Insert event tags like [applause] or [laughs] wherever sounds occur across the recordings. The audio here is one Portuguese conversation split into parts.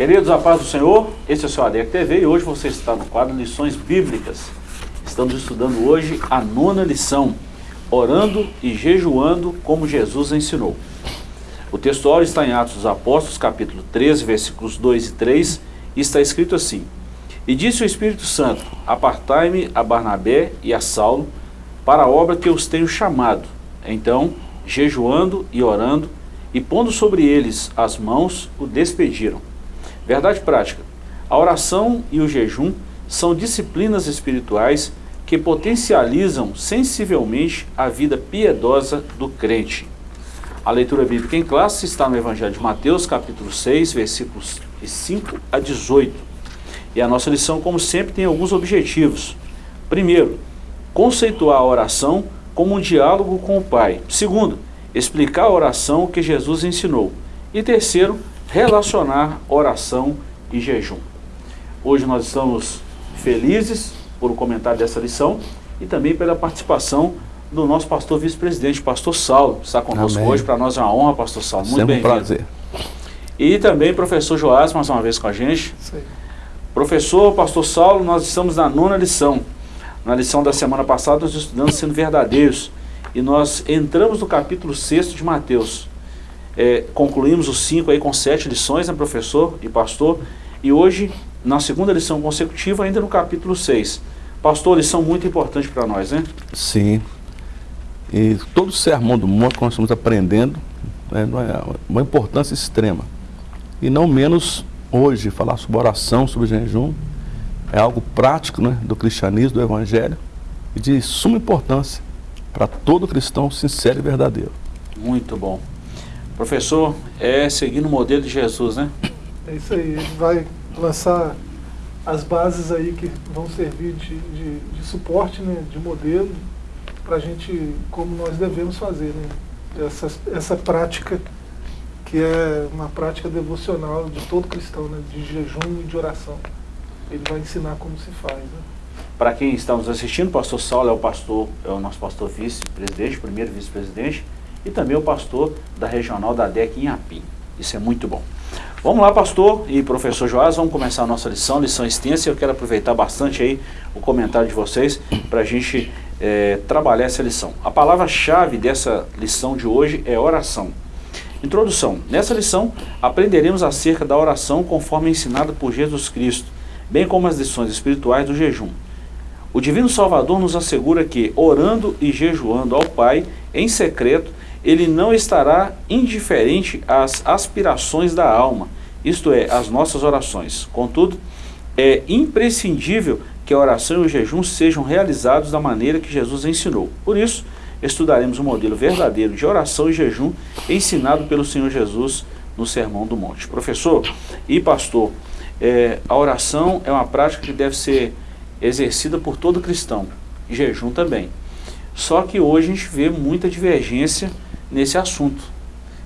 Queridos, a paz do Senhor, esse é o seu ADEC TV e hoje você está no quadro Lições Bíblicas. Estamos estudando hoje a nona lição, orando e jejuando como Jesus ensinou. O textual está em Atos dos Apóstolos, capítulo 13, versículos 2 e 3, e está escrito assim, E disse o Espírito Santo, apartai-me a Barnabé e a Saulo para a obra que eu os tenho chamado. Então, jejuando e orando, e pondo sobre eles as mãos, o despediram. Verdade prática. A oração e o jejum são disciplinas espirituais que potencializam sensivelmente a vida piedosa do crente. A leitura bíblica em classe está no Evangelho de Mateus, capítulo 6, versículos 5 a 18. E a nossa lição, como sempre, tem alguns objetivos. Primeiro, conceituar a oração como um diálogo com o Pai. Segundo, explicar a oração que Jesus ensinou. E terceiro, relacionar oração e jejum. Hoje nós estamos felizes por o comentário dessa lição e também pela participação do nosso pastor vice-presidente, pastor Saulo, está conosco Amém. hoje, para nós é uma honra, pastor Saulo, muito bem-vindo. um prazer. E também professor Joás, mais uma vez com a gente. Professor, pastor Saulo, nós estamos na nona lição. Na lição da semana passada nós estudamos sendo verdadeiros e nós entramos no capítulo 6 de Mateus. É, concluímos os cinco aí com sete lições, né, professor e pastor? E hoje, na segunda lição consecutiva, ainda no capítulo 6. Pastor, lição muito importante para nós, né? Sim. E todo o sermão do monte que nós estamos aprendendo né, é uma importância extrema. E não menos hoje, falar sobre oração, sobre jejum, é algo prático né, do cristianismo, do evangelho, e de suma importância para todo cristão sincero e verdadeiro. Muito bom. Professor, é seguindo o modelo de Jesus, né? É isso aí, ele vai lançar as bases aí que vão servir de, de, de suporte, né, de modelo, para a gente, como nós devemos fazer, né? Essa, essa prática que é uma prática devocional de todo cristão, né? de jejum e de oração. Ele vai ensinar como se faz. Né? Para quem está nos assistindo, o pastor Saulo é o pastor, é o nosso pastor vice-presidente, primeiro vice-presidente, e também o pastor da regional da DEC em Apim. Isso é muito bom. Vamos lá, pastor e professor Joás, vamos começar a nossa lição, lição extensa, eu quero aproveitar bastante aí o comentário de vocês para a gente é, trabalhar essa lição. A palavra-chave dessa lição de hoje é oração. Introdução. Nessa lição, aprenderemos acerca da oração conforme ensinada por Jesus Cristo, bem como as lições espirituais do jejum. O Divino Salvador nos assegura que, orando e jejuando ao Pai, em secreto, ele não estará indiferente às aspirações da alma, isto é, às nossas orações. Contudo, é imprescindível que a oração e o jejum sejam realizados da maneira que Jesus ensinou. Por isso, estudaremos o modelo verdadeiro de oração e jejum ensinado pelo Senhor Jesus no Sermão do Monte. Professor e pastor, é, a oração é uma prática que deve ser exercida por todo cristão, jejum também. Só que hoje a gente vê muita divergência nesse assunto.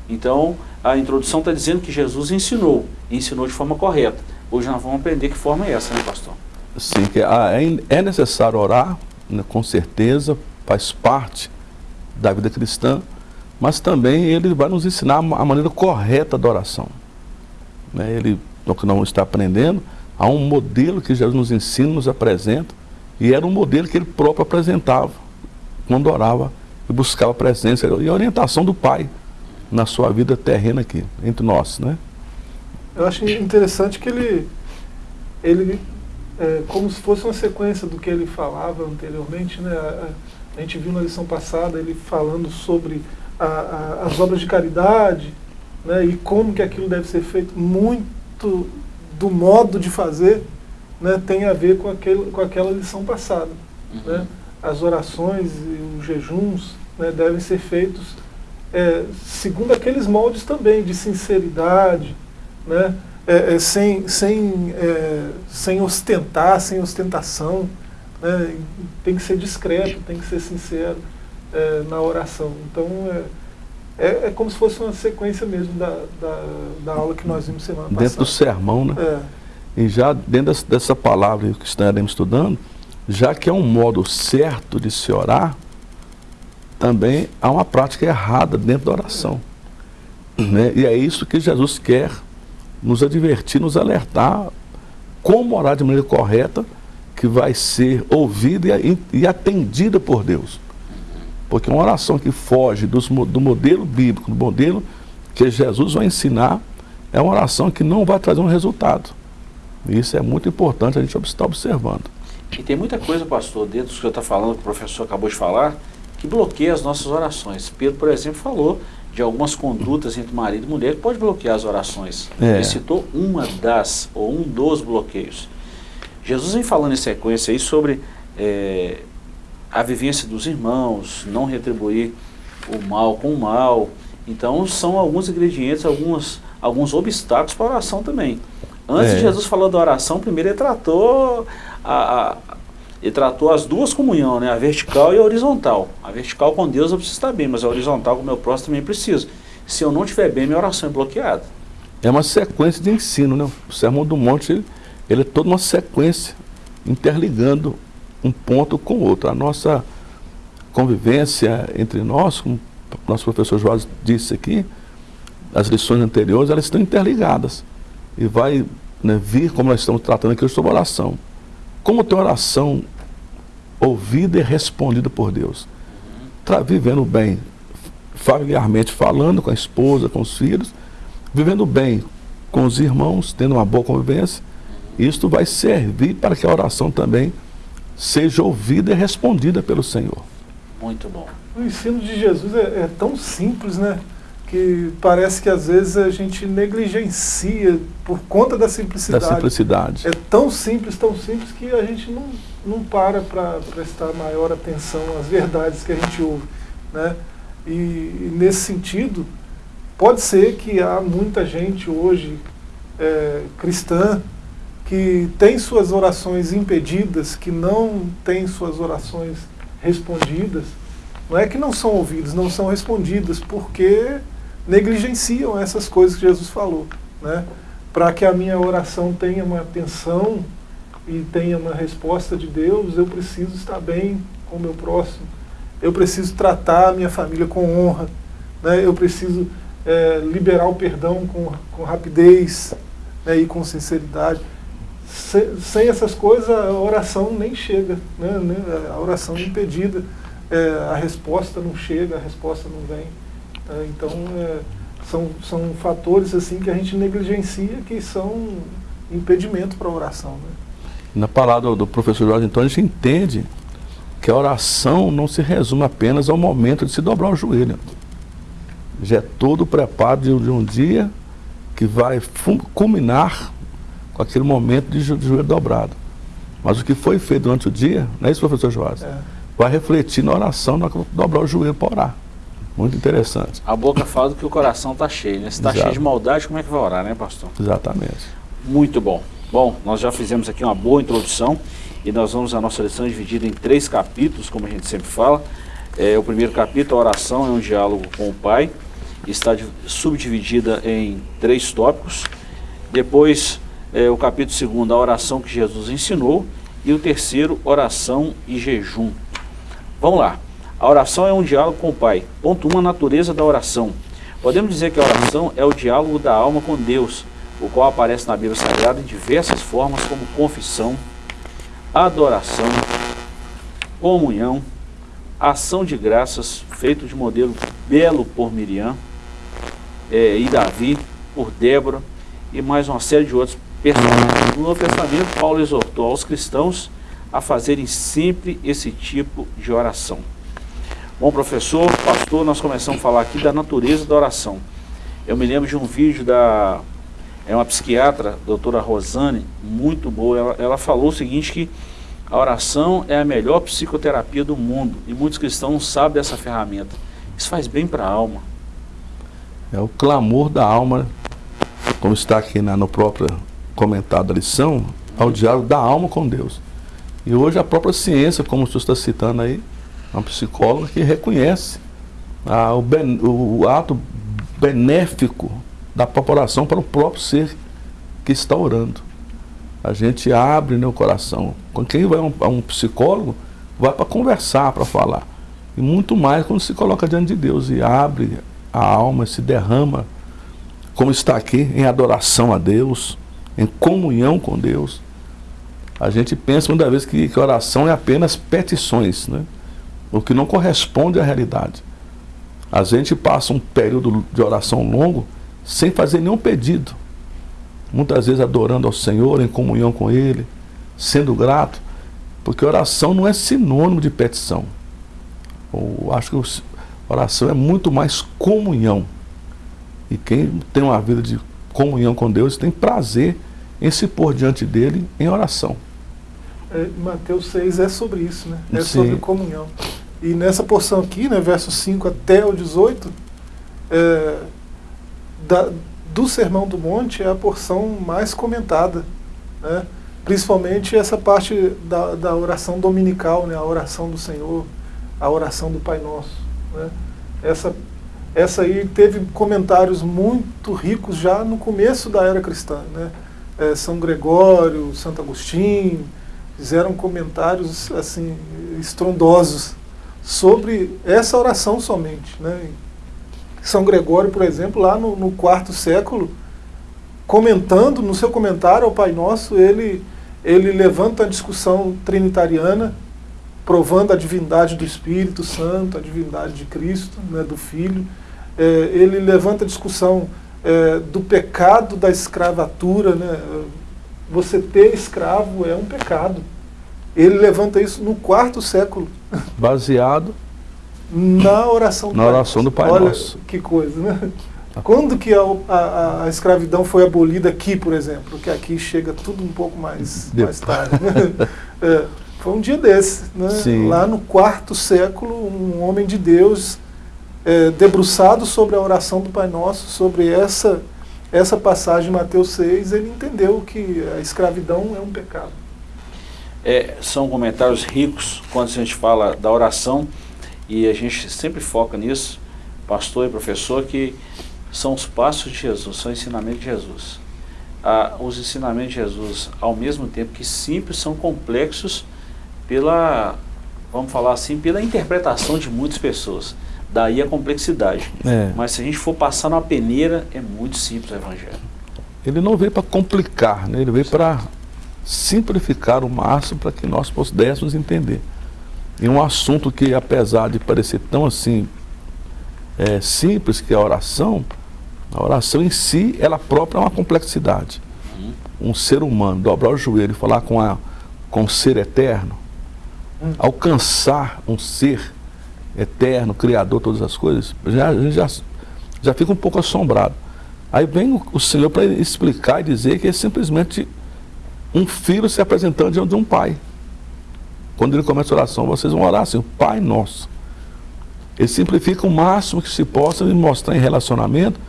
Então, a introdução está dizendo que Jesus ensinou, e ensinou de forma correta. Hoje nós vamos aprender que forma é essa, né, pastor? Sim, que ah, é, é necessário orar, né, com certeza, faz parte da vida cristã, mas também ele vai nos ensinar a maneira correta da oração. Né, ele, no que não está aprendendo, há um modelo que Jesus nos ensina, nos apresenta, e era um modelo que ele próprio apresentava quando orava e buscava a presença e a orientação do Pai na sua vida terrena aqui, entre nós, né? Eu acho interessante que ele, ele é, como se fosse uma sequência do que ele falava anteriormente, né? A, a gente viu na lição passada ele falando sobre a, a, as obras de caridade, né? E como que aquilo deve ser feito, muito do modo de fazer, né? Tem a ver com, aquele, com aquela lição passada, uhum. né? as orações e os jejuns né, devem ser feitos é, segundo aqueles moldes também de sinceridade, né, é, é, sem, sem, é, sem ostentar, sem ostentação, né, tem que ser discreto, tem que ser sincero é, na oração. Então é, é, como se fosse uma sequência mesmo da, da, da aula que nós vimos semana passada. Dentro do sermão, né? E já dentro dessa palavra que estaremos estudando, já que é um modo certo de se orar, também há uma prática errada dentro da oração. Né? E é isso que Jesus quer nos advertir, nos alertar como orar de maneira correta, que vai ser ouvida e, e atendida por Deus. Porque uma oração que foge dos, do modelo bíblico, do modelo que Jesus vai ensinar, é uma oração que não vai trazer um resultado. Isso é muito importante a gente estar observando. E tem muita coisa, pastor, dentro do que você está falando, que o professor acabou de falar, que bloqueia as nossas orações. Pedro, por exemplo, falou de algumas condutas entre marido e mulher que pode bloquear as orações. É. Ele citou uma das, ou um dos bloqueios. Jesus vem falando em sequência aí sobre é, a vivência dos irmãos, não retribuir o mal com o mal. Então são alguns ingredientes, alguns, alguns obstáculos para a oração também. Antes é. de Jesus falou da oração, primeiro ele tratou a, a, ele tratou as duas comunhões, né? a vertical e a horizontal. A vertical com Deus eu preciso estar bem, mas a horizontal com o meu próximo também preciso. Se eu não estiver bem, minha oração é bloqueada. É uma sequência de ensino, né? O Sermão do Monte, ele, ele é toda uma sequência, interligando um ponto com o outro. A nossa convivência entre nós, como o nosso professor João disse aqui, as lições anteriores, elas estão interligadas. E vai né, vir, como nós estamos tratando aqui, sobre oração. Como tem oração ouvida e respondida por Deus. Tá vivendo bem, familiarmente falando com a esposa, com os filhos, vivendo bem com os irmãos, tendo uma boa convivência, isto vai servir para que a oração também seja ouvida e respondida pelo Senhor. Muito bom. O ensino de Jesus é, é tão simples, né? Que parece que às vezes a gente negligencia por conta da simplicidade. Da simplicidade. É tão simples, tão simples que a gente não, não para para prestar maior atenção às verdades que a gente ouve. Né? E, e nesse sentido, pode ser que há muita gente hoje é, cristã que tem suas orações impedidas, que não tem suas orações respondidas, não é que não são ouvidas, não são respondidas, porque negligenciam essas coisas que Jesus falou. Né? Para que a minha oração tenha uma atenção e tenha uma resposta de Deus, eu preciso estar bem com o meu próximo. Eu preciso tratar a minha família com honra. Né? Eu preciso é, liberar o perdão com, com rapidez né? e com sinceridade. Se, sem essas coisas, a oração nem chega. Né? A oração é impedida. É, a resposta não chega, a resposta não vem. É, então, é, são, são fatores assim que a gente negligencia que são impedimento para a oração. Né? Na palavra do professor Jorge Antônio, a gente entende que a oração não se resume apenas ao momento de se dobrar o joelho. Já é todo o preparo de, de um dia que vai culminar com aquele momento de, de joelho dobrado. Mas o que foi feito durante o dia, não é isso, professor Joás? É. Vai refletir na oração, na dobrar o joelho para orar. Muito interessante. A boca fala do que o coração está cheio, né? Se está cheio de maldade, como é que vai orar, né, pastor? Exatamente. Muito bom. Bom, nós já fizemos aqui uma boa introdução e nós vamos a nossa lição dividida em três capítulos, como a gente sempre fala. É, o primeiro capítulo, a oração, é um diálogo com o Pai, está subdividida em três tópicos. Depois, é, o capítulo segundo, a oração que Jesus ensinou. E o terceiro, oração e jejum. Vamos lá. A oração é um diálogo com o Pai. Ponto 1, um, a natureza da oração. Podemos dizer que a oração é o diálogo da alma com Deus, o qual aparece na Bíblia Sagrada em diversas formas, como confissão, adoração, comunhão, ação de graças, feito de modelo belo por Miriam é, e Davi, por Débora e mais uma série de outros personagens. No Novo Testamento, Paulo exortou aos cristãos a fazerem sempre esse tipo de oração. Bom, professor, pastor, nós começamos a falar aqui da natureza da oração. Eu me lembro de um vídeo da é uma psiquiatra, doutora Rosane, muito boa. Ela, ela falou o seguinte, que a oração é a melhor psicoterapia do mundo. E muitos cristãos sabem dessa ferramenta. Isso faz bem para a alma. É o clamor da alma, como está aqui na, no próprio comentário da lição, ao diálogo da alma com Deus. E hoje a própria ciência, como o senhor está citando aí, uma psicóloga que reconhece ah, o, ben, o, ato benéfico da população para o próprio ser que está orando. A gente abre né, o coração. Quando quem vai a um, a um psicólogo, vai para conversar, para falar. E muito mais quando se coloca diante de Deus e abre a alma, se derrama como está aqui, em adoração a Deus, em comunhão com Deus. A gente pensa muitas vezes que, que oração é apenas petições, né? O que não corresponde à realidade. A gente passa um período de oração longo sem fazer nenhum pedido. Muitas vezes adorando ao Senhor, em comunhão com Ele, sendo grato, porque oração não é sinônimo de petição. Eu acho que oração é muito mais comunhão. E quem tem uma vida de comunhão com Deus tem prazer em se pôr diante dele em oração. É, Mateus 6 é sobre isso, né? É Sim. sobre comunhão. E nessa porção aqui, né, versos 5 até o 18, é, da, do Sermão do Monte é a porção mais comentada. Né? Principalmente essa parte da, da oração dominical, né? a oração do Senhor, a oração do Pai Nosso. Né? Essa, essa aí teve comentários muito ricos já no começo da era cristã. Né? É, São Gregório, Santo Agostinho, fizeram comentários assim estrondosos sobre essa oração somente. Né? São Gregório, por exemplo, lá no, no quarto século, comentando, no seu comentário ao Pai Nosso, ele, ele levanta a discussão trinitariana, provando a divindade do Espírito Santo, a divindade de Cristo, né, do Filho. É, ele levanta a discussão é, do pecado da escravatura. Né? Você ter escravo é um pecado. Ele levanta isso no quarto século. Baseado na oração do, na oração do Pai Olha Nosso. que coisa, né? Quando que a, a, a, escravidão foi abolida aqui, por exemplo? Que aqui chega tudo um pouco mais, mais tarde. Né? [laughs] É, foi um dia desse. Né? Lá no quarto século, um homem de Deus é, debruçado sobre a oração do Pai Nosso, sobre essa, essa passagem de Mateus 6, ele entendeu que a escravidão é um pecado. É, são comentários ricos quando a gente fala da oração e a gente sempre foca nisso, pastor e professor, que são os passos de Jesus, são ensinamentos de Jesus. Ah, os ensinamentos de Jesus, ao mesmo tempo que simples, são complexos pela, vamos falar assim, pela interpretação de muitas pessoas. Daí a complexidade. É. Mas se a gente for passar numa peneira, é muito simples o Evangelho. Ele não veio para complicar, né? ele veio para simplificar o máximo para que nós pudéssemos entender. E um assunto que, apesar de parecer tão assim é, simples, que é a oração, a oração em si, ela própria é uma complexidade. Uhum. Um ser humano dobrar o joelho e falar com, a, com o ser eterno, uhum. alcançar um ser eterno, criador, todas as coisas, já, já, já fica um pouco assombrado. Aí vem o, o Senhor para explicar e dizer que é simplesmente um filho se apresentando diante de um pai. Quando ele começa a oração, vocês vão orar assim, o Pai Nosso. Ele simplifica o máximo que se possa e mostrar em relacionamento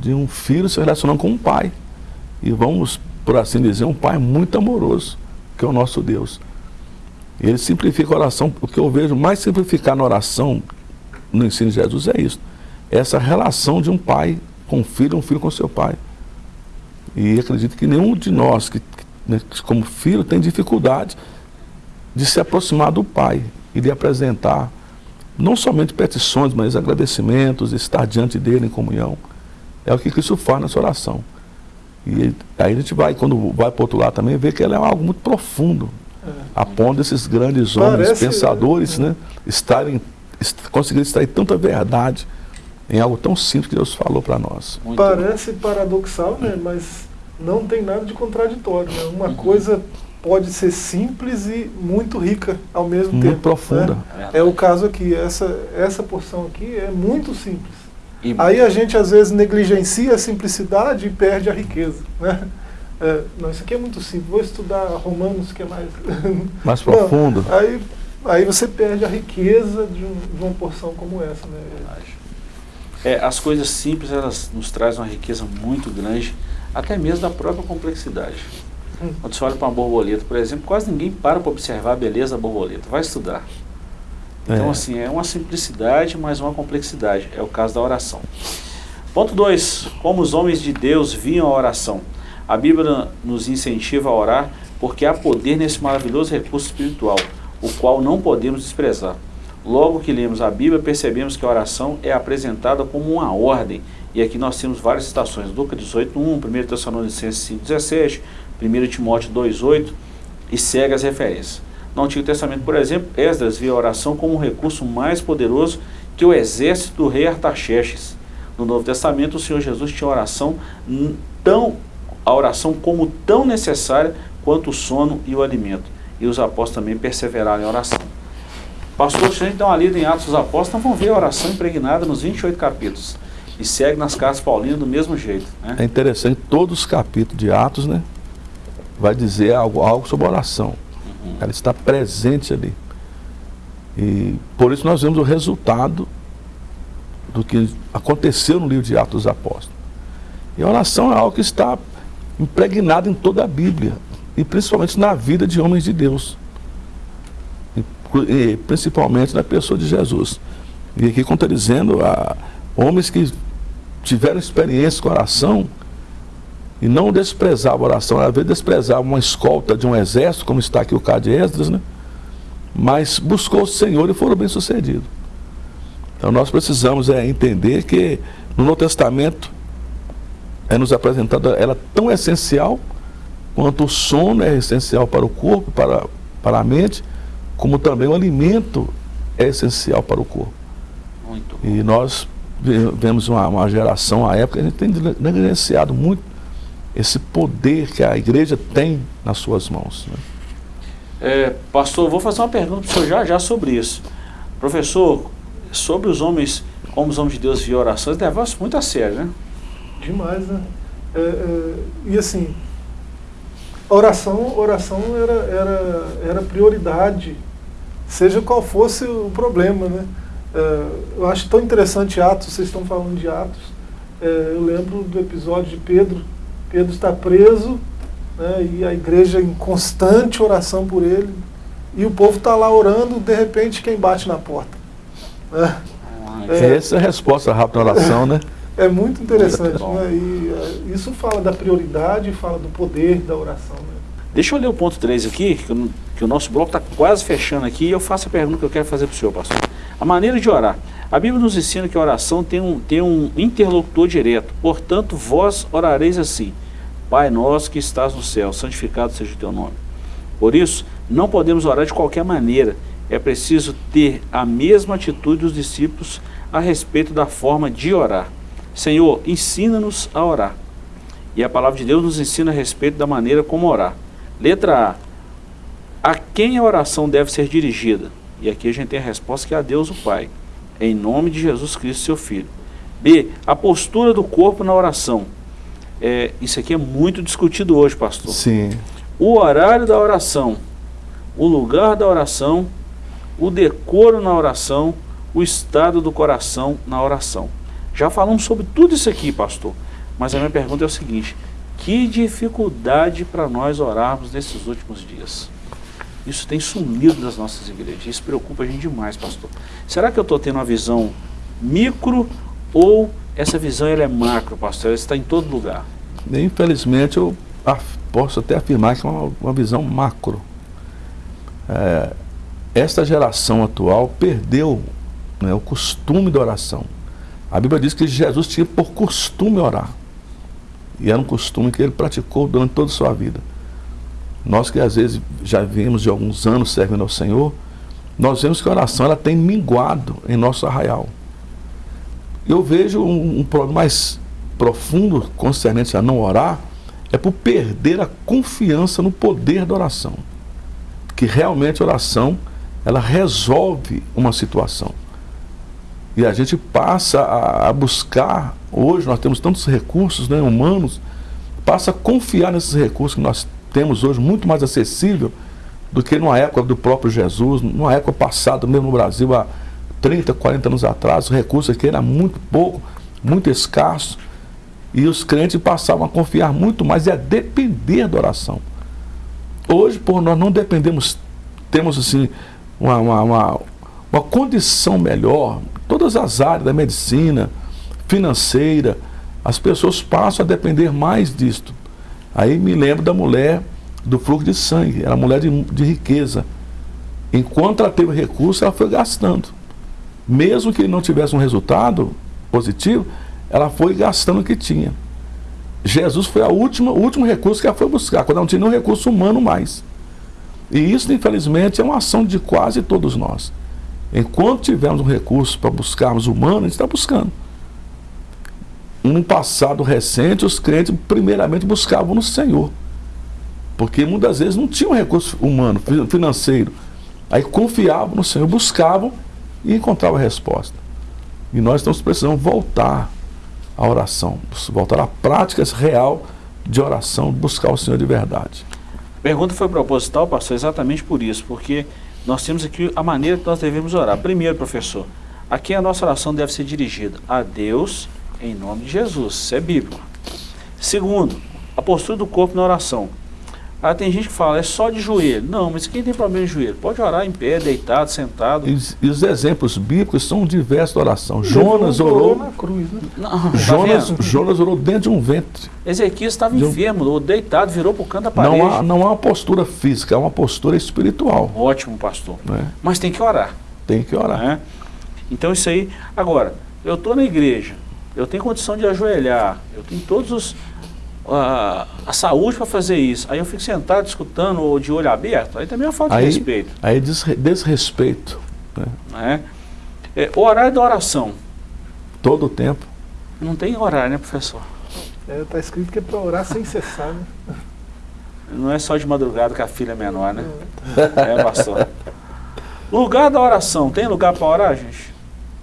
de um filho se relacionando com um pai. E vamos, por assim dizer, um pai muito amoroso, que é o nosso Deus. Ele simplifica a oração, o que eu vejo mais simplificar na oração, no ensino de Jesus, é isso. Essa relação de um pai com um filho, um filho com seu pai. E acredito que nenhum de nós que como filho, tem dificuldade de se aproximar do pai e de apresentar não somente petições, mas agradecimentos, estar diante dele em comunhão. É o que Cristo faz nessa oração. E aí a gente vai, quando vai para o outro lado também, vê que ela é algo muito profundo, é. a ponto desses grandes homens, Parece, pensadores, é. né, estarem, conseguirem extrair tanta verdade em algo tão simples que Deus falou para nós. Muito Parece bom. paradoxal, né, mas não tem nada de contraditório. Né? Uma uhum. coisa pode ser simples e muito rica ao mesmo muito tempo. Muito profunda. Né? É o caso aqui. Essa, essa porção aqui é muito simples. E Aí a gente às vezes negligencia a simplicidade e perde a riqueza. Né? É, não, isso aqui é muito simples. Vou estudar Romanos, que é mais... [laughs] Mais profundo. Não, aí, aí você perde a riqueza de, um, de uma porção como essa. Né? É, as coisas simples, elas nos trazem uma riqueza muito grande até mesmo da própria complexidade. Hum. Quando você olha para uma borboleta, por exemplo, quase ninguém para para observar a beleza da borboleta, vai estudar. Então, é. assim, é uma simplicidade, mas uma complexidade. É o caso da oração. Ponto 2. Como os homens de Deus viam a oração. A Bíblia nos incentiva a orar porque há poder nesse maravilhoso recurso espiritual, o qual não podemos desprezar. Logo que lemos a Bíblia, percebemos que a oração é apresentada como uma ordem. E aqui nós temos várias citações, Lucas 18.1, 1 Tessalonicenses 5.17, 1 Timóteo 2.8 e segue as referências. No Antigo Testamento, por exemplo, Esdras via a oração como um recurso mais poderoso que o exército do rei Artaxerxes. No Novo Testamento, o Senhor Jesus tinha oração tão a oração como tão necessária quanto o sono e o alimento. E os apóstolos também perseveraram em oração. Pastor, se a gente dá uma lida em Atos dos Apóstolos, vamos ver a oração impregnada nos 28 capítulos. E segue nas cartas paulinas do mesmo jeito. Né? É interessante, todos os capítulos de Atos, né? Vai dizer algo, algo sobre oração. Uhum. Ela está presente ali. E por isso nós vemos o resultado do que aconteceu no livro de Atos dos Apóstolos. E a oração é algo que está impregnado em toda a Bíblia. E principalmente na vida de homens de Deus principalmente na pessoa de Jesus. E aqui, como está dizendo, há homens que tiveram experiência com oração e não desprezavam a oração, às vezes desprezavam uma escolta de um exército, como está aqui o caso de Esdras, né? mas buscou o Senhor e foram bem-sucedidos. Então nós precisamos é, entender que no Novo Testamento é nos apresentada ela tão essencial quanto o sono é essencial para o corpo, para, para a mente, como também o alimento é essencial para o corpo. E nós vemos uma, uma geração, a época, a gente tem negligenciado muito esse poder que a igreja tem nas suas mãos. Né? É, pastor, vou fazer uma pergunta para o senhor já já sobre isso. Professor, sobre os homens, como os homens de Deus viam orações, levavam isso muito a sério, né? Demais, né? É, é, e assim, oração, oração era, era, era prioridade seja qual fosse o problema. Né? É, eu acho tão interessante Atos, vocês estão falando de Atos, é, eu lembro do episódio de Pedro, Pedro está preso, né, e a igreja em constante oração por ele, e o povo está lá orando, de repente quem bate na porta? Né? É, Essa é a resposta rápida à oração, né? [laughs] É muito interessante, né? E é, isso fala da prioridade, fala do poder da oração. Né? Deixa eu ler o ponto 3 aqui, que, eu, que o nosso bloco está quase fechando aqui, e eu faço a pergunta que eu quero fazer para o senhor, pastor. A maneira de orar. A Bíblia nos ensina que a oração tem um, tem um interlocutor direto. Portanto, vós orareis assim, Pai nosso que estás no céu, santificado seja o teu nome. Por isso, não podemos orar de qualquer maneira. É preciso ter a mesma atitude dos discípulos a respeito da forma de orar. Senhor, ensina-nos a orar. E a palavra de Deus nos ensina a respeito da maneira como orar. Letra A. A quem a oração deve ser dirigida? E aqui a gente tem a resposta que é a Deus o Pai, em nome de Jesus Cristo, seu Filho. B. A postura do corpo na oração. É, isso aqui é muito discutido hoje, pastor. Sim. O horário da oração, o lugar da oração, o decoro na oração, o estado do coração na oração. Já falamos sobre tudo isso aqui, pastor. Mas a minha pergunta é o seguinte: que dificuldade para nós orarmos nesses últimos dias. Isso tem sumido das nossas igrejas. Isso preocupa a gente demais, pastor. Será que eu estou tendo uma visão micro ou essa visão ela é macro, pastor? Ela está em todo lugar. Infelizmente, eu posso até afirmar que é uma, uma visão macro. É, esta geração atual perdeu né, o costume da oração. A Bíblia diz que Jesus tinha por costume orar. E era um costume que ele praticou durante toda a sua vida. Nós que às vezes já vimos de alguns anos servindo ao Senhor, nós vemos que a oração ela tem minguado em nosso arraial. Eu vejo um, um problema mais profundo concernente a não orar, é por perder a confiança no poder da oração. Que realmente a oração, ela resolve uma situação. E a gente passa a, a buscar, hoje nós temos tantos recursos né, humanos, passa a confiar nesses recursos que nós temos hoje, muito mais acessível do que numa época do próprio Jesus, numa época passada, mesmo no Brasil, há 30, 40 anos atrás, o recurso aqui era muito pouco, muito escasso, e os crentes passavam a confiar muito mais e a depender da oração. Hoje, por nós não dependemos, temos assim, uma, uma, uma, uma condição melhor, todas as áreas da medicina, financeira, as pessoas passam a depender mais disto. Aí me lembro da mulher do fluxo de sangue, era mulher de, de riqueza. Enquanto ela teve recurso, ela foi gastando. mesmo que não tivesse um resultado positivo, ela foi gastando o que tinha. Jesus foi a última, o último recurso que ela foi buscar, quando não tinha nenhum recurso humano mais. E isso, infelizmente, é uma ação de quase todos nós. Enquanto tivermos um recurso para buscarmos humano, a gente está buscando. No passado recente, os crentes primeiramente buscavam no Senhor. Porque muitas vezes não tinham recurso humano, financeiro. Aí confiavam no Senhor, buscavam e encontravam a resposta. E nós estamos precisando voltar à oração, voltar à prática real de oração, buscar o Senhor de verdade. A pergunta foi proposital, pastor, exatamente por isso, porque nós temos aqui a maneira que nós devemos orar. Primeiro, professor, aqui a nossa oração deve ser dirigida a Deus em nome de Jesus, isso é bíblico. Segundo, a postura do corpo na oração. Ah, tem gente que fala, é só de joelho. Não, mas quem tem problema de joelho? Pode orar em pé, deitado, sentado. E, e os exemplos bíblicos são diversos da oração. Jonas orou na cruz, né? Não, Jonas, tá Jonas orou dentro de um ventre. Ezequias estava um... enfermo, deitado, virou para o canto da parede. Não há, não há uma postura física, é uma postura espiritual. Ótimo, pastor. É. Mas tem que orar. Tem que orar. É? Então isso aí. Agora, eu estou na igreja, eu tenho condição de ajoelhar, eu tenho todos os a, a saúde para fazer isso. Aí eu fico sentado escutando ou de olho aberto, aí também é uma falta aí, de respeito. Aí desre, desrespeito. Né? É. É, o horário da oração. Todo o tempo. Não tem horário, né, professor? Está é, tá escrito que é para orar sem cessar, né? [laughs] Não é só de madrugada que a filha é menor, né? É, é pastor. Lugar da oração, tem lugar para orar, gente?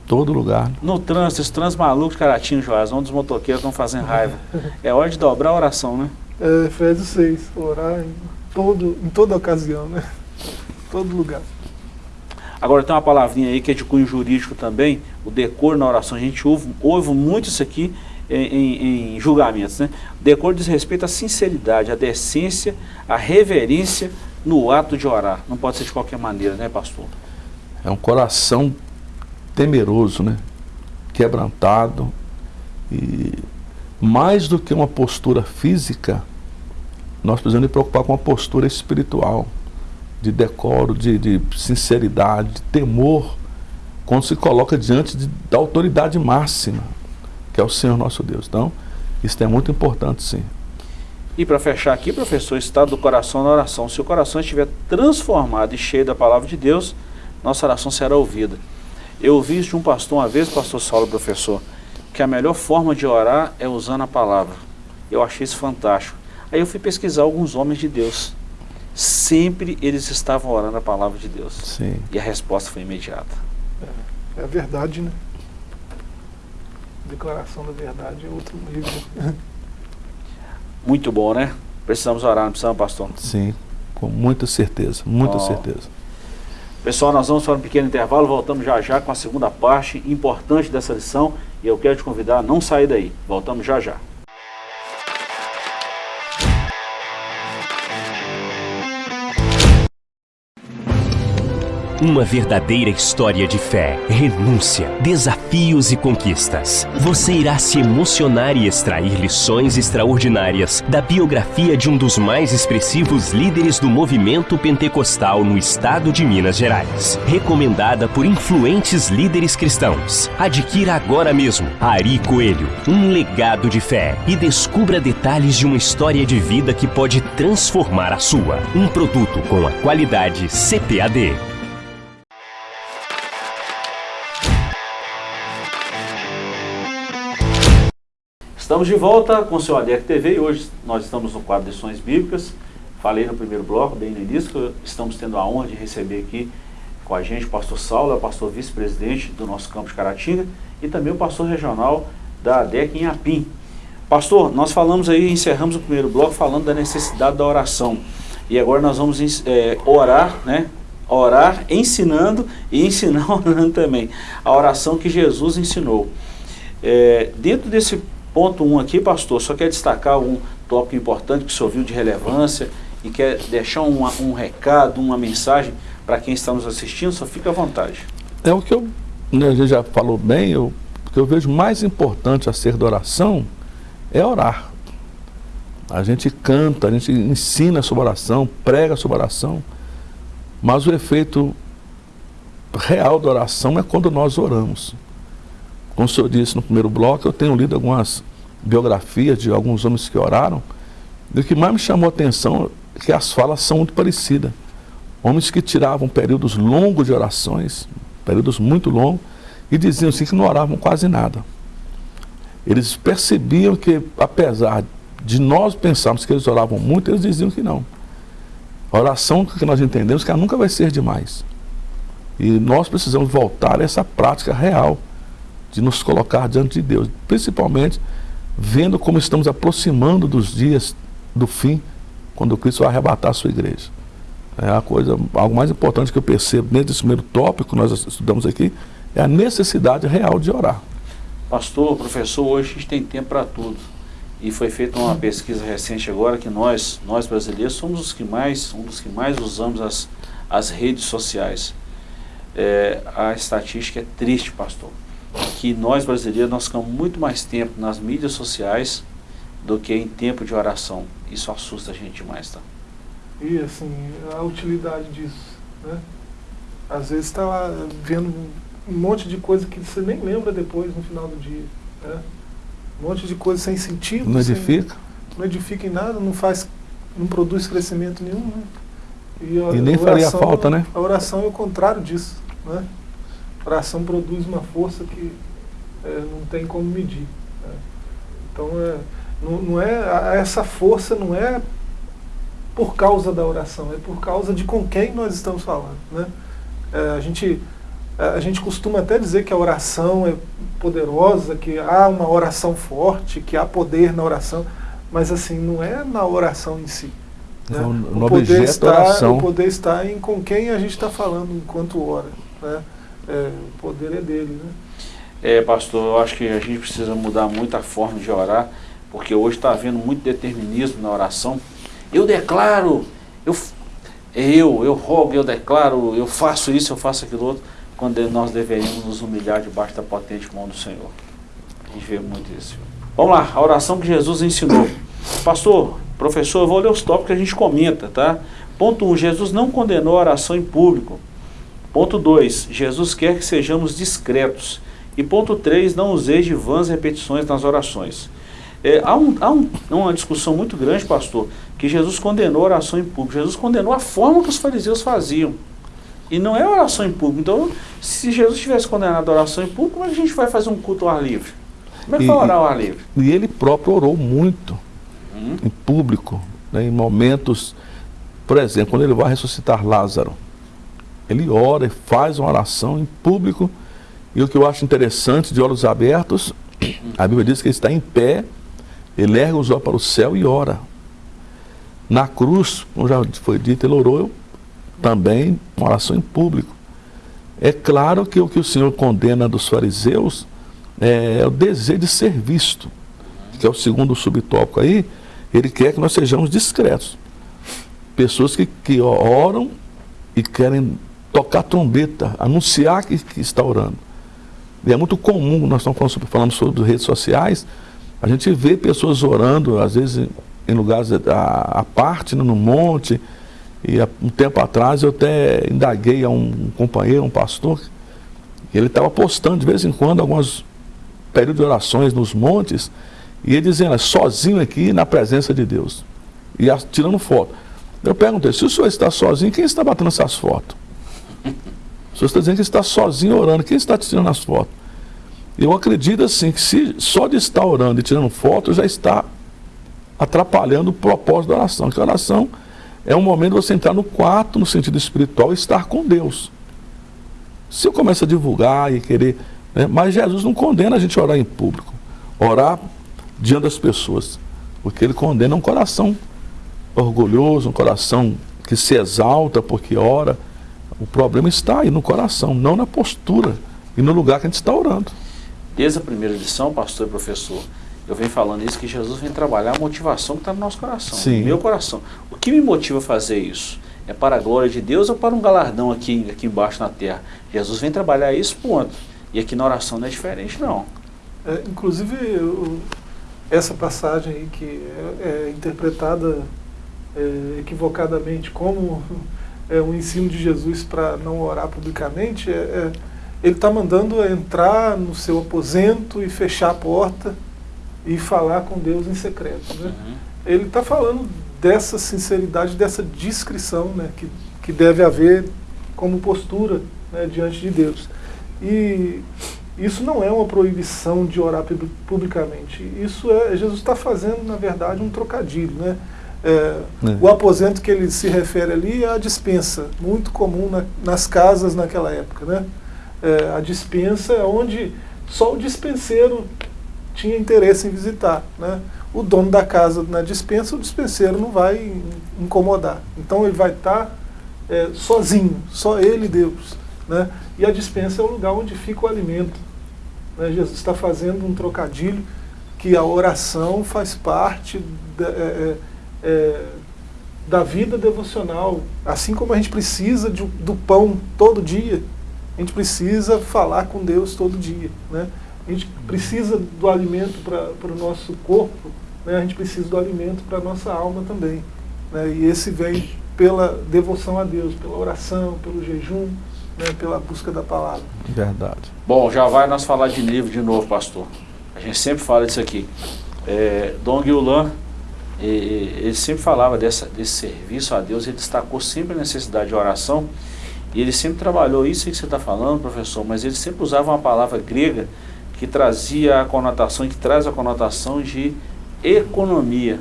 Todo lugar. No trânsito, esse trânsito maluco de Caratinho, Joás, onde os motoqueiros estão fazendo raiva. É hora de dobrar a oração, né? É, Efésios 6, orar em, todo, em toda ocasião, né? Todo lugar. Agora tem uma palavrinha aí que é de cunho jurídico também, o decor na oração. A gente ouve, ouve muito isso aqui em, em, em julgamentos, né? O decor diz respeito à sinceridade, à decência, à reverência no ato de orar. Não pode ser de qualquer maneira, né, pastor? É um coração temeroso, né? quebrantado. E mais do que uma postura física, nós precisamos nos preocupar com uma postura espiritual, de decoro, de, de sinceridade, de temor, quando se coloca diante de, da autoridade máxima, que é o Senhor nosso Deus. Então, isso é muito importante, sim. E para fechar aqui, professor, estado do coração na oração. Se o coração estiver transformado e cheio da palavra de Deus, nossa oração será ouvida. Eu ouvi isso de um pastor uma vez, pastor Saulo, professor, que a melhor forma de orar é usando a palavra. Eu achei isso fantástico. Aí eu fui pesquisar alguns homens de Deus. Sempre eles estavam orando a palavra de Deus. Sim. E a resposta foi imediata. É, é a verdade, né? Declaração da verdade é outro nível. [laughs] Muito bom, né? Precisamos orar, não precisamos, pastor? Sim, com muita certeza, muita oh. certeza. Pessoal, nós vamos para um pequeno intervalo, voltamos já já com a segunda parte importante dessa lição e eu quero te convidar a não sair daí. Voltamos já já. Uma verdadeira história de fé, renúncia, desafios e conquistas. Você irá se emocionar e extrair lições extraordinárias da biografia de um dos mais expressivos líderes do movimento pentecostal no estado de Minas Gerais. Recomendada por influentes líderes cristãos. Adquira agora mesmo Ari Coelho, um legado de fé e descubra detalhes de uma história de vida que pode transformar a sua. Um produto com a qualidade CPAD. Estamos de volta com o seu ADEC TV e hoje nós estamos no quadro Lições Bíblicas. Falei no primeiro bloco, bem no início, que estamos tendo a honra de receber aqui com a gente o pastor Saulo, é o pastor vice-presidente do nosso campo de Caratinga e também o pastor regional da ADEC em Apim. Pastor, nós falamos aí, encerramos o primeiro bloco falando da necessidade da oração. E agora nós vamos é, orar, né? Orar ensinando e ensinar [laughs] orando também. A oração que Jesus ensinou. É, dentro desse Ponto 1 um aqui, pastor, só quer destacar um tópico importante que o senhor viu de relevância e quer deixar um, um recado, uma mensagem para quem está nos assistindo, só fica à vontade. É o que eu, né, a gente já falou bem, eu, o que eu vejo mais importante a ser da oração é orar. A gente canta, a gente ensina sobre oração, prega sobre oração, mas o efeito real da oração é quando nós oramos. Como o senhor disse no primeiro bloco, eu tenho lido algumas biografias de alguns homens que oraram, e o que mais me chamou a atenção é que as falas são muito parecidas. Homens que tiravam períodos longos de orações, períodos muito longos, e diziam assim que não oravam quase nada. Eles percebiam que, apesar de nós pensarmos que eles oravam muito, eles diziam que não. A oração que nós entendemos que ela nunca vai ser demais. E nós precisamos voltar a essa prática real de nos colocar diante de Deus, principalmente vendo como estamos aproximando dos dias do fim, quando Cristo vai arrebatar a sua igreja. É a coisa, algo mais importante que eu percebo nesse primeiro tópico que nós estudamos aqui, é a necessidade real de orar. Pastor, professor, hoje a gente tem tempo para tudo. E foi feita uma pesquisa recente agora que nós, nós brasileiros, somos os que mais, um dos que mais usamos as, as redes sociais. É, a estatística é triste, pastor que nós brasileiros nós ficamos muito mais tempo nas mídias sociais do que em tempo de oração. Isso assusta a gente demais, tá? E assim, a utilidade disso, né? Às vezes está lá vendo um monte de coisa que você nem lembra depois no final do dia, né? Um monte de coisa sem sentido. Não edifica? Sem, não edifica em nada, não faz, não produz crescimento nenhum, né? E, a, e nem oração, faria falta, né? A oração é o contrário disso, né? A oração produz uma força que é, não tem como medir. Né? Então, é, não, não é, essa força não é por causa da oração, é por causa de com quem nós estamos falando. Né? É, a, gente, a gente costuma até dizer que a oração é poderosa, que há uma oração forte, que há poder na oração, mas assim, não é na oração em si. Né? No, no o, poder está, o poder está em com quem a gente está falando enquanto ora. Né? É, o poder é dele. Né? É, pastor, eu acho que a gente precisa mudar muito a forma de orar, porque hoje está havendo muito determinismo na oração. Eu declaro, eu, eu, eu rogo, eu declaro, eu faço isso, eu faço aquilo outro, quando nós deveríamos nos humilhar debaixo da potente mão do Senhor. A gente vê muito isso. Vamos lá, a oração que Jesus ensinou. Pastor, professor, eu vou ler os tópicos que a gente comenta, tá? Ponto 1, um, Jesus não condenou a oração em público. Ponto 2, Jesus quer que sejamos discretos. E ponto 3, não useis de vãs repetições nas orações. É, há, um, há um, uma discussão muito grande, pastor, que Jesus condenou a oração em público. Jesus condenou a forma que os fariseus faziam. E não é oração em público. Então, se Jesus tivesse condenado a oração em público, como é que a gente vai fazer um culto ao ar livre? Como é que vai orar ao ar livre? E ele próprio orou muito hum? em público, né, em momentos, por exemplo, quando ele vai ressuscitar Lázaro. Ele ora e faz uma oração em público e o que eu acho interessante, de olhos abertos, [clears throat] a Bíblia diz que ele está em pé, ele ergue os olhos para o céu e ora. Na cruz, como já foi dito, ele orou também uma oração em público. É claro que o que o Senhor condena dos fariseus é, é o desejo de ser visto, que é o segundo subtópico aí, ele quer que nós sejamos discretos. Pessoas que, que oram e querem tocar trombeta, anunciar que, que está orando. E é muito comum, nós estamos falando sobre, falando sobre redes sociais, a gente vê pessoas orando, às vezes em lugares à, parte, no monte. E há um tempo atrás eu até indaguei a um, companheiro, um pastor, que ele estava postando de vez em quando alguns períodos de orações nos montes, e ele dizendo, é sozinho aqui na presença de Deus. E tirando foto. Eu perguntei, se o senhor está sozinho, quem está batendo essas fotos? O senhor está dizendo que está sozinho orando. Quem está te tirando as fotos? Eu acredito assim que se só de estar orando e tirando fotos já está atrapalhando o propósito da oração. Que a oração é um momento de você entrar no quarto, no sentido espiritual, e estar com Deus. Se eu começo a divulgar e querer. Né, mas Jesus não condena a gente orar em público. Orar diante das pessoas. Porque ele condena um coração orgulhoso, um coração que se exalta porque ora. O problema está aí no coração, não na postura e no lugar que a gente está orando. Desde a primeira lição, pastor e professor, eu venho falando isso, que Jesus vem trabalhar a motivação que está no nosso coração, Sim. no meu coração. O que me motiva a fazer isso? É para a glória de Deus ou para um galardão aqui, aqui embaixo na terra? Jesus vem trabalhar isso, ponto. E aqui na oração não é diferente, não. É, inclusive, eu, essa passagem aí que é, é interpretada é, equivocadamente como é, o ensino de Jesus para não orar publicamente, é, é ele está mandando entrar no seu aposento e fechar a porta e falar com Deus em secreto. Né? Uhum. Ele está falando dessa sinceridade, dessa discrição né, que, que deve haver como postura né, diante de Deus. E isso não é uma proibição de orar publicamente. Isso é, Jesus está fazendo, na verdade, um trocadilho. Né? É, é. O aposento que ele se refere ali é a dispensa, muito comum na, nas casas naquela época. Né? É, a dispensa é onde só o dispenseiro tinha interesse em visitar. Né? O dono da casa na dispensa, o dispenseiro não vai incomodar. Então ele vai estar tá, é, sozinho, só ele e Deus. Né? E a dispensa é o lugar onde fica o alimento. Né? Jesus está fazendo um trocadilho que a oração faz parte da, é, da vida devocional. Assim como a gente precisa de, do pão todo dia, a gente precisa falar com Deus todo dia. Né? A gente precisa do alimento para o nosso corpo, né? a gente precisa do alimento para a nossa alma também. Né? E esse vem pela devoção a Deus, pela oração, pelo jejum, né, pela busca da palavra. Verdade. Bom, já vai nós falar de livro de novo, pastor. A gente sempre fala disso aqui. É, Dom Guiulan, ele sempre falava dessa, desse serviço a Deus, ele destacou sempre a necessidade de oração, e ele sempre trabalhou isso que você está falando, professor, mas ele sempre usava uma palavra grega que trazia a conotação, que traz a conotação de economia,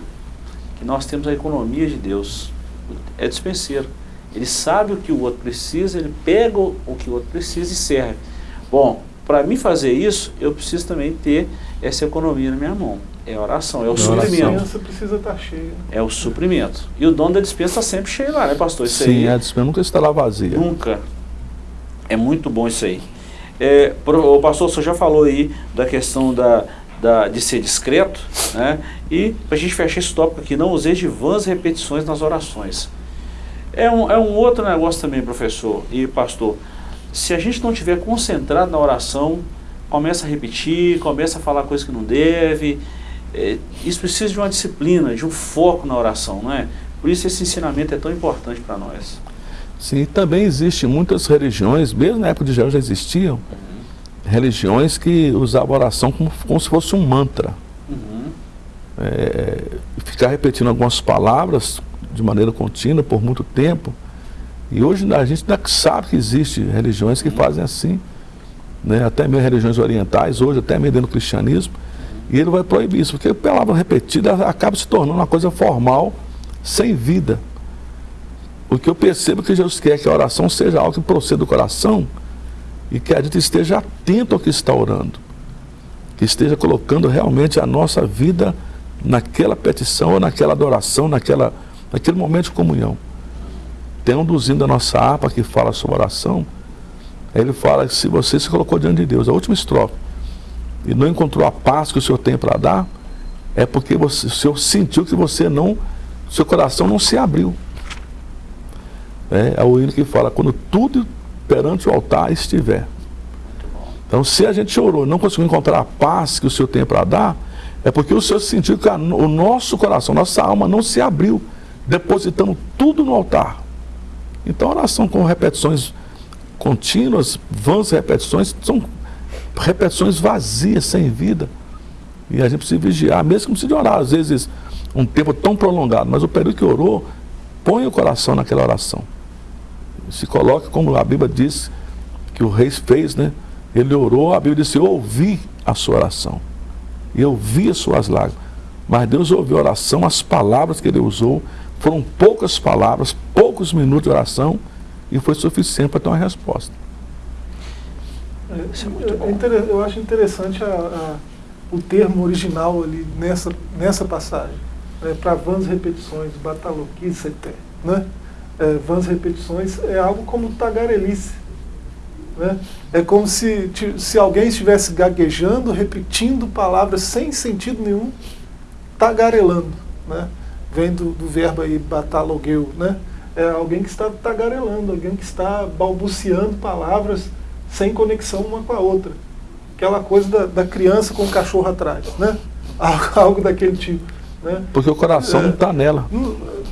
que nós temos a economia de Deus, é dispenseiro. Ele sabe o que o outro precisa, ele pega o que o outro precisa e serve. Bom, para mim fazer isso, eu preciso também ter essa economia na minha mão. É oração, é o suprimento. A dispensa precisa estar tá cheia. É o suprimento. E o dono da dispensa está sempre cheio lá, né, pastor? Isso Sim, aí, a dispensa nunca está lá vazia. Nunca. É muito bom isso aí. É, o pastor, você já falou aí da questão da, da, de ser discreto, né? E para a gente fechar esse tópico aqui, não usei de vãs repetições nas orações. É um, é um outro negócio também, professor e pastor. Se a gente não estiver concentrado na oração, começa a repetir, começa a falar coisas que não deve. É, isso precisa de uma disciplina, de um foco na oração, não é? Por isso esse ensinamento é tão importante para nós. Sim, também existem muitas religiões, mesmo na época de Jesus já existiam, uhum. religiões que usavam a oração como, como se fosse um mantra. Uhum. É, ficar repetindo algumas palavras de maneira contínua por muito tempo. E hoje a gente ainda sabe que existem religiões que fazem assim, né? até mesmo religiões orientais, hoje até mesmo dentro do cristianismo, e ele vai proibir isso, porque a palavra repetida acaba se tornando uma coisa formal, sem vida. O que eu percebo é que Jesus quer que a oração seja algo que proceda do coração e que a gente esteja atento ao que está orando, que esteja colocando realmente a nossa vida naquela petição, ou naquela adoração, naquela naquele momento de comunhão. Tem um dos da nossa harpa que fala sobre oração. Ele fala que se você se colocou diante de Deus, a última estrofe, e não encontrou a paz que o Senhor tem para dar, é porque você, o Senhor sentiu que você não, seu coração não se abriu. É, é o hino que fala, quando tudo perante o altar estiver. Então, se a gente orou e não conseguiu encontrar a paz que o Senhor tem para dar, é porque o Senhor sentiu que a, o nosso coração, nossa alma não se abriu depositando tudo no altar. Então, oração com repetições contínuas, vãs repetições, são repetições vazias, sem vida. E a gente precisa vigiar, mesmo que não precisa orar, às vezes, um tempo tão prolongado, mas o período que orou, põe o coração naquela oração. Se coloque, como a Bíblia diz, que o rei fez, né? Ele orou, a Bíblia disse, eu ouvi a sua oração. E eu vi as suas lágrimas. Mas Deus ouviu a oração, as palavras que ele usou, foram poucas palavras, poucos minutos de oração e foi suficiente para ter uma resposta. É, é, é eu acho interessante a, a, o termo original ali nessa, nessa passagem. Né, para vãs repetições, bataloquicete. Né? É, vãs repetições é algo como tagarelice. Né? É como se, se alguém estivesse gaguejando, repetindo palavras sem sentido nenhum, tagarelando. Né? vem do, do verbo aí batalogueu, né? É alguém que está tagarelando, alguém que está balbuciando palavras sem conexão uma com a outra. Aquela coisa da, da criança com o cachorro atrás, né? [laughs] Algo daquele tipo. Né? Porque o coração é, não está nela.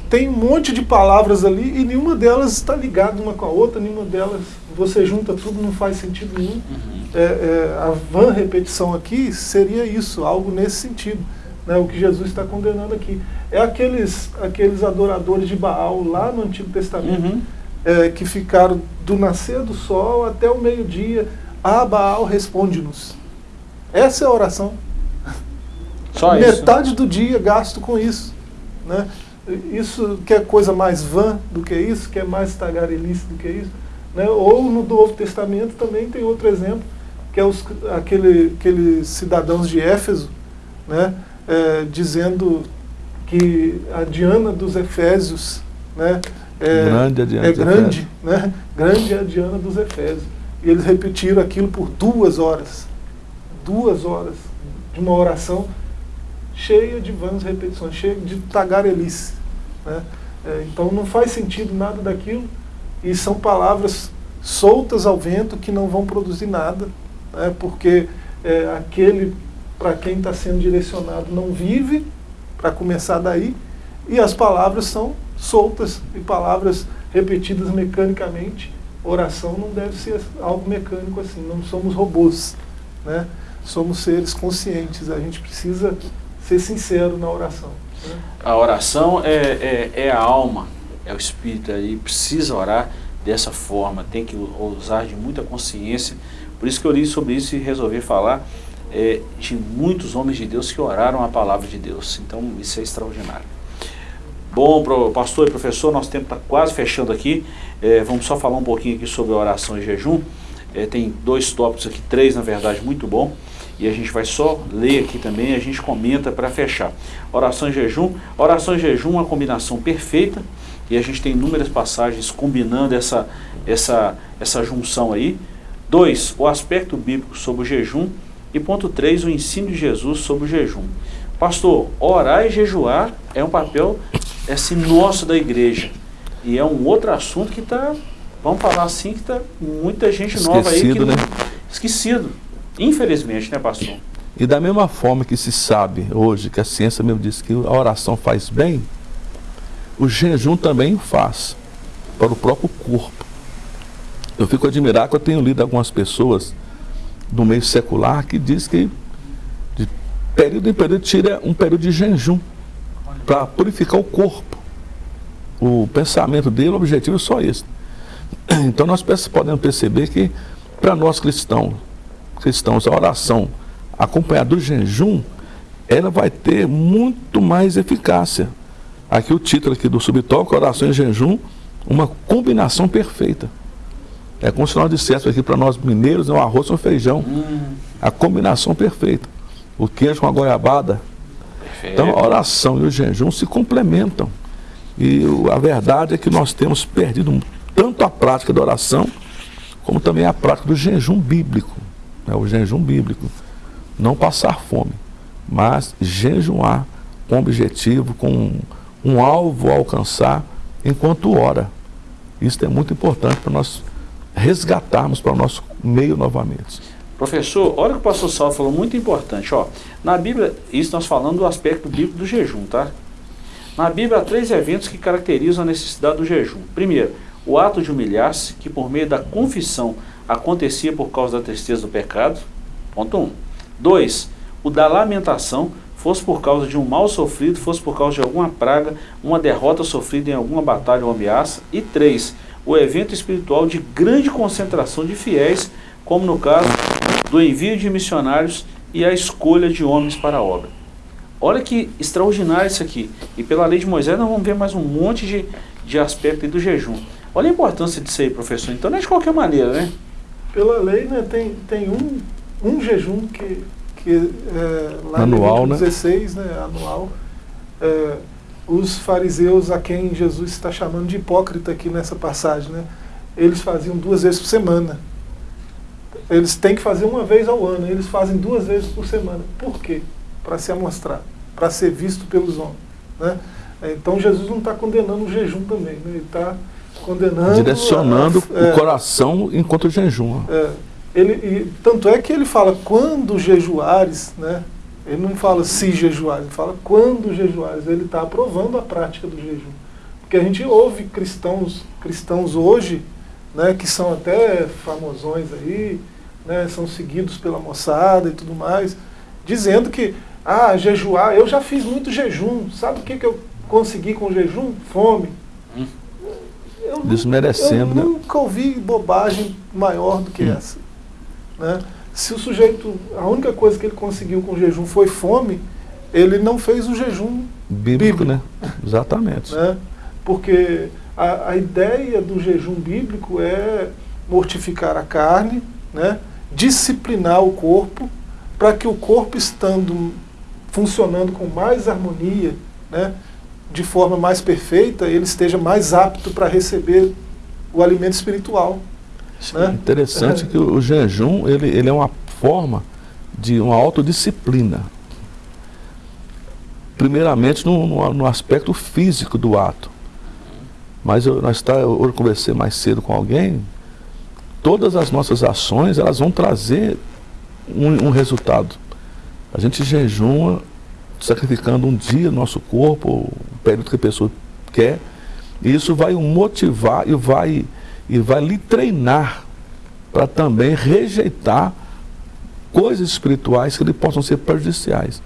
tem um monte de palavras ali e nenhuma delas está ligada uma com a outra, nenhuma delas, você junta tudo, não faz sentido nenhum. Uhum. É, é, a van repetição aqui seria isso, algo nesse sentido. Né, o que Jesus está condenando aqui. É aqueles, aqueles adoradores de Baal lá no Antigo Testamento, Uhum. É, que ficaram do nascer do sol até o meio-dia. Ah, Baal, responde-nos. Essa é a oração. Só isso. Metade do dia gasto com isso. Né? Isso que é coisa mais vã do que isso, que é mais tagarelice do que isso. Né? Ou no Novo Testamento também tem outro exemplo, que é os, aquele, aqueles cidadãos de Éfeso, né? É, dizendo que a Diana dos Efésios né? É Grande a Diana é dos grande, né? grande é a Diana dos Efésios. E eles repetiram aquilo por duas horas. Duas horas de uma oração cheia de vãs repetições, cheia de tagarelice. Né? É, então não faz sentido nada daquilo e são palavras soltas ao vento que não vão produzir nada, né? porque é, aquele para quem está sendo direcionado não vive, para começar daí, e as palavras são soltas e palavras repetidas mecanicamente. Oração não deve ser algo mecânico assim, não somos robôs, né? somos seres conscientes, a gente precisa ser sincero na oração. Né? A oração é, é, é a alma, é o espírito aí, precisa orar dessa forma, tem que usar de muita consciência. Por isso que eu li sobre isso e resolvi falar é, de muitos homens de Deus que oraram a palavra de Deus. Então isso é extraordinário. Bom, pastor e professor, nosso tempo está quase fechando aqui. É, vamos só falar um pouquinho aqui sobre oração e jejum. É, tem dois tópicos aqui, três na verdade, muito bom. E a gente vai só ler aqui também, a gente comenta para fechar. Oração e jejum. Oração e jejum é uma combinação perfeita. E a gente tem inúmeras passagens combinando essa, essa, essa junção aí. Dois, o aspecto bíblico sobre o jejum. E ponto três, o ensino de Jesus sobre o jejum. Pastor, orar e jejuar é um papel assim, nosso da igreja. E é um outro assunto que está, vamos falar assim, que está muita gente nova aí que Esquecido, não- né? esquecido. Infelizmente, né, pastor? E da mesma forma que se sabe hoje, que a ciência mesmo diz que a oração faz bem, o jejum também faz para o próprio corpo. Eu fico admirado que eu tenho lido algumas pessoas do meio secular que diz que de período em período tira um período de jejum para purificar o corpo. O pensamento dele, o objetivo é só esse. [clears throat] Então nós podemos perceber que para nós cristãos, cristãos, a oração acompanhada do jejum, ela vai ter muito mais eficácia. Aqui o título aqui do subtópico, oração e jejum, uma combinação perfeita. É como se nós disséssemos aqui para nós mineiros, é um arroz com feijão. A combinação perfeita. O queijo com a goiabada. Então a oração e o jejum se complementam. E a verdade é que nós temos perdido tanto a prática da oração, como também a prática do jejum bíblico. né? O jejum bíblico. Não passar fome, mas jejuar com objetivo, com um alvo a alcançar enquanto ora. Isso é muito importante para nós resgatarmos para o nosso meio novamente. Professor, olha o que o pastor Saulo falou, muito importante. Ó, na Bíblia, isso nós falando do aspecto bíblico do jejum, tá? Na Bíblia há três eventos que caracterizam a necessidade do jejum. Primeiro, o ato de humilhar-se, que por meio da confissão acontecia por causa da tristeza do pecado. Ponto 1. Um. Dois, o da lamentação, fosse por causa de um mal sofrido, fosse por causa de alguma praga, uma derrota sofrida em alguma batalha ou ameaça. E três, o evento espiritual de grande concentração de fiéis, como no caso do envio de missionários e a escolha de homens para a obra. Olha que extraordinário isso aqui. E pela lei de Moisés nós vamos ver mais um monte de, de aspecto aí do jejum. Olha a importância disso aí, professor. Então não é de qualquer maneira, né? Pela lei, né, tem, tem um, um jejum que, que é, lá Anual, em né? Levítico 16, né, anual, é, os fariseus a quem Jesus está chamando de hipócrita aqui nessa passagem, né, eles faziam duas vezes por semana. Eles têm que fazer uma vez ao ano, eles fazem duas vezes por semana. Por quê? Para se amostrar, para ser visto pelos homens. Né? Então Jesus não está condenando o jejum também, né? ele está condenando. Direcionando a- é, o coração enquanto jejum. é, ele, e, tanto é que ele fala quando jejuares, né? Ele não fala se jejuares, ele fala quando jejuares. Ele está aprovando a prática do jejum. Porque a gente ouve cristãos, cristãos hoje, né, que são até famosões aí, né, são seguidos pela moçada e tudo mais, dizendo que, ah, jejuar, eu já fiz muito jejum, sabe o que, que eu consegui com jejum? Fome. Hum. Eu, Desmerecendo, eu né? nunca ouvi bobagem maior do que Hum. essa. Né? Se o sujeito, a única coisa que ele conseguiu com o jejum foi fome, ele não fez o jejum, Bíblico, Bíblico. né? Exatamente. né? porque a, a ideia do jejum bíblico é mortificar a carne, né? Disciplinar o corpo, para que o corpo estando funcionando com mais harmonia, né? de forma mais perfeita, ele esteja mais apto para receber o alimento espiritual. Né? Interessante que o, o jejum ele, ele é uma forma de uma autodisciplina. Primeiramente no, no, no aspecto físico do ato. Mas eu, nós tá, eu, eu conversei mais cedo com alguém, todas as nossas ações elas vão trazer um, um resultado. A gente jejuma sacrificando um dia nosso corpo, o período que a pessoa quer, e isso vai o motivar e vai, e vai lhe treinar para também rejeitar coisas espirituais que lhe possam ser prejudiciais.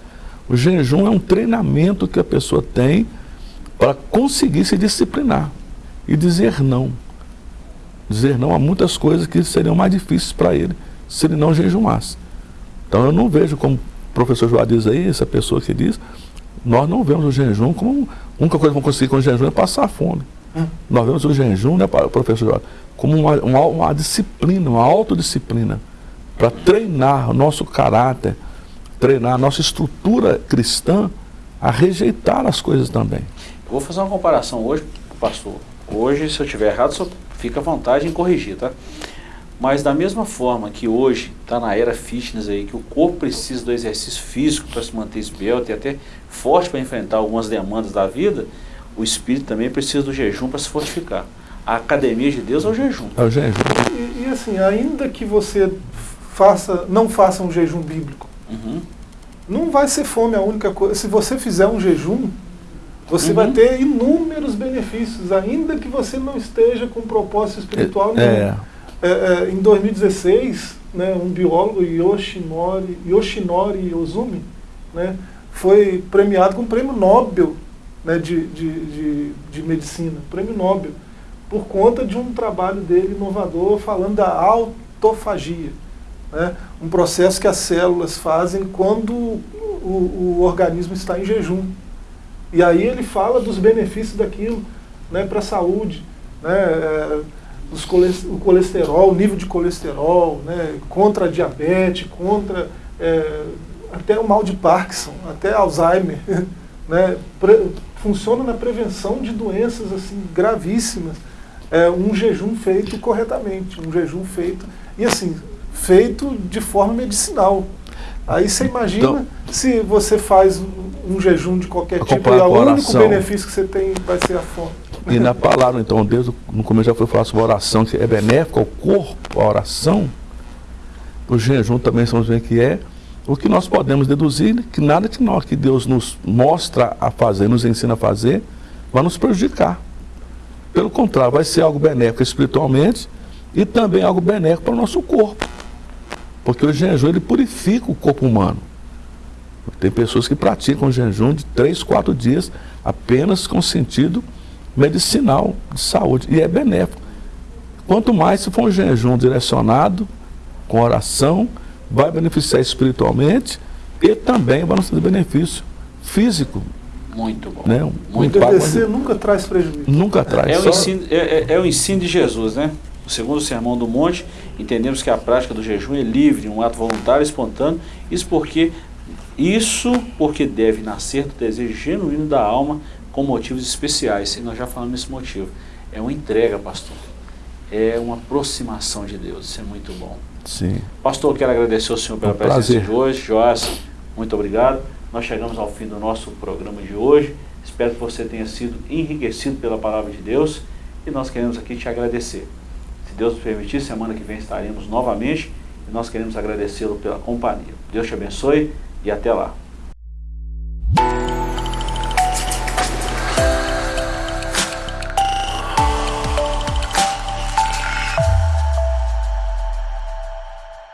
O jejum é um treinamento que a pessoa tem para conseguir se disciplinar e dizer não. Dizer não a muitas coisas que seriam mais difíceis para ele se ele não jejumasse. Então eu não vejo como o professor João diz aí, essa pessoa que diz, nós não vemos o jejum como a única coisa que vamos conseguir com o jejum é passar fome. Hum. Nós vemos o jejum, né, professor João, como uma, uma, uma disciplina, uma autodisciplina, para treinar o nosso caráter, treinar a nossa estrutura cristã a rejeitar as coisas também. Eu vou fazer uma comparação hoje, pastor. Hoje, se eu estiver errado, só fica à vontade em corrigir, tá? Mas da mesma forma que hoje está na era fitness aí, que o corpo precisa do exercício físico para se manter esbelto e até forte para enfrentar algumas demandas da vida, o espírito também precisa do jejum para se fortificar. A academia de Deus é o jejum. É o jejum. E, e assim, ainda que você faça, não faça um jejum bíblico, Uhum. não vai ser fome a única coisa. Se você fizer um jejum, você Uhum. vai ter inúmeros benefícios, ainda que você não esteja com propósito espiritual nenhum. É, É, é, em 2016, né, um biólogo, Yoshinori, Yoshinori Ozumi, né, foi premiado com o prêmio Nobel né, de, de, de, de medicina, prêmio Nobel, por conta de um trabalho dele inovador falando da autofagia. Né, um processo que as células fazem quando o, o organismo está em jejum. E aí ele fala dos benefícios daquilo né, para a saúde, né, é, os coles- o colesterol, o nível de colesterol, né, contra a diabetes, contra é, até o mal de Parkinson, até Alzheimer. [laughs] Né, pre- funciona na prevenção de doenças assim gravíssimas. É, um jejum feito corretamente, um jejum feito, e assim, feito de forma medicinal. Aí você imagina Então- se você faz um- um jejum de qualquer tipo e o único benefício que você tem vai ser a fome. E na palavra, então, Deus no começo já foi falar sobre a oração, que é benéfica ao corpo, a oração. O jejum também estamos vendo que é o que nós podemos deduzir, que nada que nós, que Deus nos mostra a fazer, nos ensina a fazer, vai nos prejudicar. Pelo contrário, vai ser algo benéfico espiritualmente e também algo benéfico para o nosso corpo. Porque o jejum ele purifica o corpo humano. Tem pessoas que praticam jejum de três, quatro dias apenas com sentido medicinal de saúde e é benéfico. Quanto mais se for um jejum direcionado, com oração, vai beneficiar espiritualmente e também vai nos trazer benefício físico. Muito bom. Né? Muito o bom. DDC nunca traz prejuízo. Nunca traz. É o, só- ensino, é, é- é o ensino de Jesus, né? O segundo sermão do monte, entendemos que a prática do jejum é livre, um ato voluntário, espontâneo. Isso porque, isso porque deve nascer do desejo genuíno da alma com motivos especiais. E nós já falamos nesse motivo. É uma entrega, pastor. É uma aproximação de Deus. Isso é muito bom. Sim. Pastor, quero agradecer ao senhor pela Um presença prazer. de hoje. Joás, muito obrigado. Nós chegamos ao fim do nosso programa de hoje. Espero que você tenha sido enriquecido pela palavra de Deus e nós queremos aqui te agradecer. Se Deus nos permitir, semana que vem estaremos novamente e nós queremos agradecê-lo pela companhia. Deus te abençoe e até lá.